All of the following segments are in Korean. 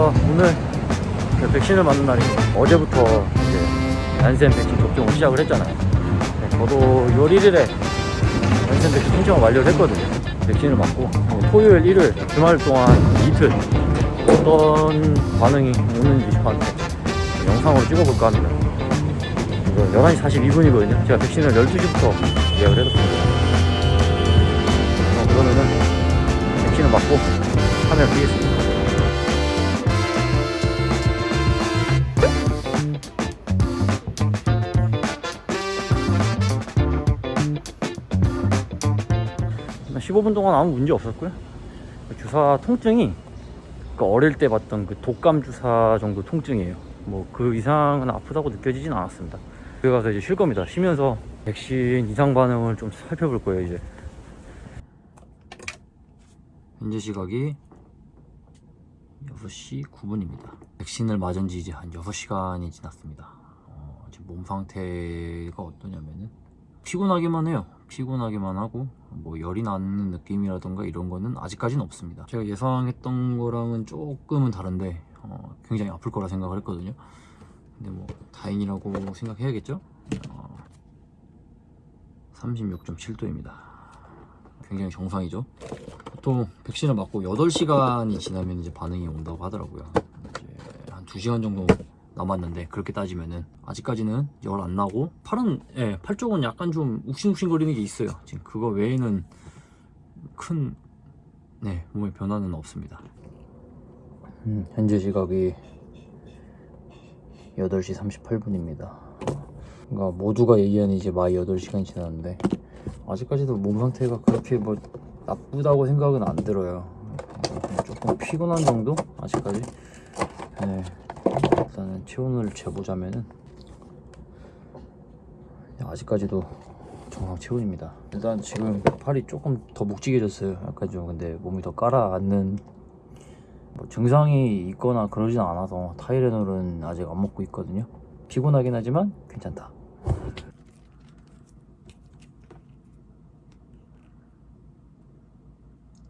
어, 오늘 그 백신을 맞는 날입니다. 어제부터 이제 얀센 백신 접종을 시작을 했잖아요. 네, 저도 6월 1일에 얀센 백신 신청을 완료를 했거든요. 백신을 맞고 어, 토요일, 일요일 주말 동안 이틀 어떤 반응이 오는지 저한테 영상으로 찍어볼까 합니다. 이거 11시 42분이거든요. 제가 백신을 12시부터 예약을 해뒀습니다. 어, 그러면은 백신을 맞고 카메라 끄겠습니다. 15분 동안 아무 문제 없었고요. 주사 통증이 그 어릴 때 봤던 그 독감 주사 정도 통증이에요. 뭐 그 이상은 아프다고 느껴지진 않았습니다. 여기 가서 이제 쉴 겁니다. 쉬면서 백신 이상 반응을 좀 살펴볼 거예요, 이제. 현재 시각이 6시 9분입니다. 백신을 맞은 지 이제 한 6시간이 지났습니다. 어, 지금 몸 상태가 어떠냐면은 피곤하기만 해요. 피곤하기만 하고 뭐 열이 나는 느낌이라던가 이런 거는 아직까지는 없습니다. 제가 예상했던 거랑은 조금은 다른데 어, 굉장히 아플 거라 생각을 했거든요. 근데 뭐 다행이라고 생각해야겠죠? 어, 36.7도입니다. 굉장히 정상이죠. 보통 백신을 맞고 8시간이 지나면 이제 반응이 온다고 하더라고요. 이제 한 2시간 정도 남았는데 그렇게 따지면은 아직까지는 열 안 나고 팔은 예, 팔 쪽은 약간 좀 욱신욱신거리는 게 있어요. 지금 그거 외에는 큰 네, 몸의 변화는 없습니다. 음, 현재 시각이 8시 38분입니다. 그러니까 모두가 얘기하는 이제 마의 8시간이 지났는데 아직까지도 몸 상태가 그렇게 뭐 나쁘다고 생각은 안 들어요. 어, 조금 피곤한 정도? 아직까지? 네. 일단은 체온을 재보자면은 아직까지도 정상 체온입니다. 일단 지금 팔이 조금 더 묵직해졌어요. 약간 좀 근데 몸이 더 깔아앉는 뭐 증상이 있거나 그러진 않아서 타이레놀은 아직 안 먹고 있거든요. 피곤하긴 하지만 괜찮다.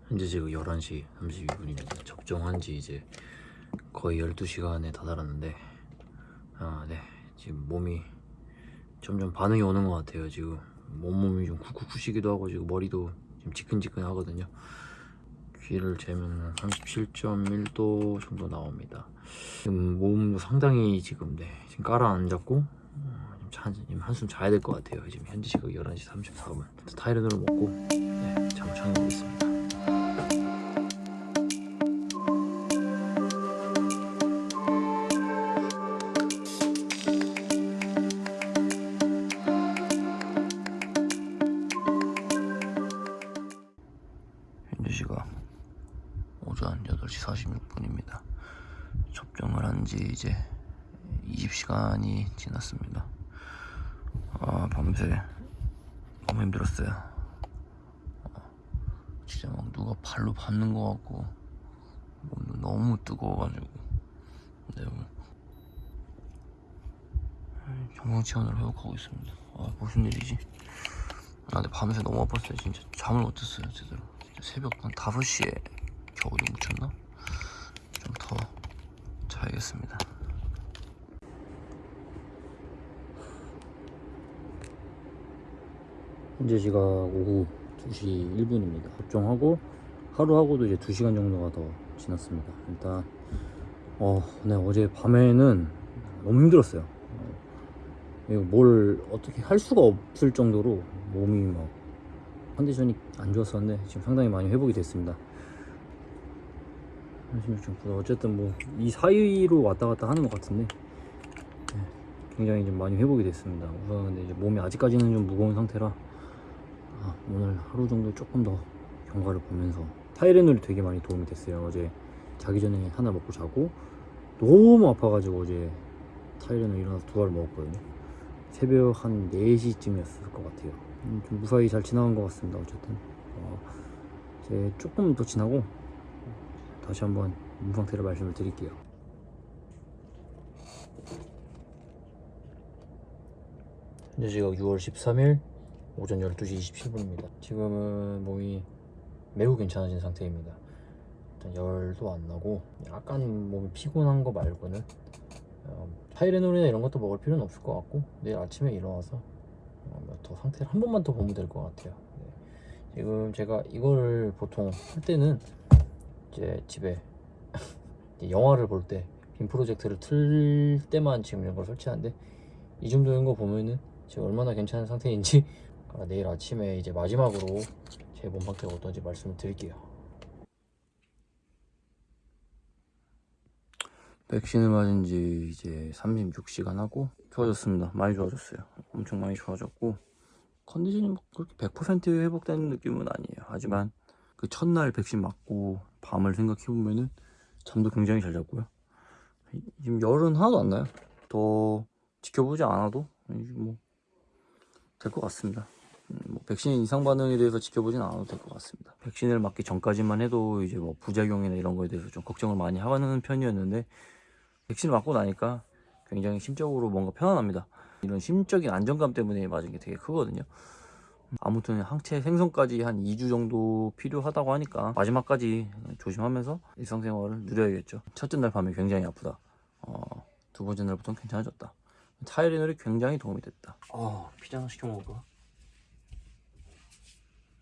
현재 지금 11시 32분입니다. 접종한 지 이제 거의 12시간에 다다랐는데 아, 네. 지금 몸이 점점 반응이 오는 것 같아요. 지금 몸몸이 좀 쿡쿡 부시기도 하고 지금 머리도 지금 지끈지끈 하거든요. 귀를 재면 37.1도 정도 나옵니다. 지금 몸도 상당히 지금 네 지금 깔아앉았고 어, 지금 한숨 자야 될 것 같아요. 지금 현재 시각 11시 34분. 타이레놀을 먹고 네, 잠을 자는 거겠습니다. 현재 시각 오전 8시 46분입니다. 접종을 한 지 이제 20시간이 지났습니다. 아, 밤새 너무 힘들었어요. 어, 진짜 막 누가 발로 밟는 것 같고 몸도 너무 뜨거워가지고 네, 뭐. 정상 체온을 회복하고 있습니다. 아, 무슨 일이지? 아, 근데 밤새 너무 아팠어요. 진짜 잠을 못 잤어요, 제대로. 새벽 한 5시에 겨우 좀 묻혔나? 좀 더 자야겠습니다. 현재 시각 오후 2시 1분입니다. 접종하고 하루 하고도 이제 2시간 정도가 더 지났습니다. 일단 어, 네, 어제 밤에는 너무 힘들었어요. 어, 뭘 어떻게 할 수가 없을 정도로 몸이 막 컨디션이 안 좋았었는데 지금 상당히 많이 회복이 됐습니다. 36.9도 어쨌든 뭐 이 사이로 왔다 갔다 하는 것 같은데 네, 굉장히 좀 많이 회복이 됐습니다. 우선 근데 이제 몸이 아직까지는 좀 무거운 상태라 아, 오늘 하루 정도 조금 더 경과를 보면서 타이레놀이 되게 많이 도움이 됐어요. 어제 자기 전에 하나 먹고 자고 너무 아파가지고 어제 타이레놀 일어나서 두 알을 먹었거든요. 새벽 한 4시쯤이었을 것 같아요. 음, 좀 무사히 잘 지나간 것 같습니다. 어쨌든 어, 이제 조금 더 지나고 다시 한번 몸 상태를 말씀을 드릴게요. 현재 시각 6월 13일 오전 12시 27분입니다. 지금은 몸이 매우 괜찮아진 상태입니다. 일단 열도 안 나고 약간 몸이 피곤한 거 말고는 어, 타이레놀이나 이런 것도 먹을 필요는 없을 것 같고 내일 아침에 일어나서 어, 뭐더 상태를 한 번만 더 보면 될 것 같아요. 네. 지금 제가 이걸 보통 할 때는 이제 집에 영화를 볼 때 빔 프로젝트를 틀 때만 지금 이런 걸 설치하는데 이 정도인 거 보면은 제가 얼마나 괜찮은 상태인지 아, 내일 아침에 이제 마지막으로 제 몸 상태가 어떤지 말씀을 드릴게요. 백신을 맞은 지 이제 36시간 하고 좋아졌습니다. 많이 좋아졌어요. 엄청 많이 좋아졌고 컨디션이 뭐 그렇게 100% 회복되는 느낌은 아니에요. 하지만 그 첫날 백신 맞고 밤을 생각해 보면은 잠도 굉장히 잘 잤고요. 지금 열은 하나도 안 나요. 더 지켜보지 않아도 뭐 될 것 같습니다. 음, 뭐 백신 이상 반응에 대해서 지켜보진 않아도 될 것 같습니다. 백신을 맞기 전까지만 해도 이제 뭐 부작용이나 이런 거에 대해서 좀 걱정을 많이 하는 편이었는데 백신을 맞고 나니까 굉장히 심적으로 뭔가 편안합니다. 이런 심적인 안정감 때문에 맞은 게 되게 크거든요. 아무튼 항체 생성까지 한 2주 정도 필요하다고 하니까 마지막까지 조심하면서 일상생활을 누려야겠죠. 첫째 날 밤에 굉장히 아프다. 어, 두 번째 날부터는 괜찮아졌다. 타이레놀이 굉장히 도움이 됐다. 어, 피자 하나 시켜 먹을까?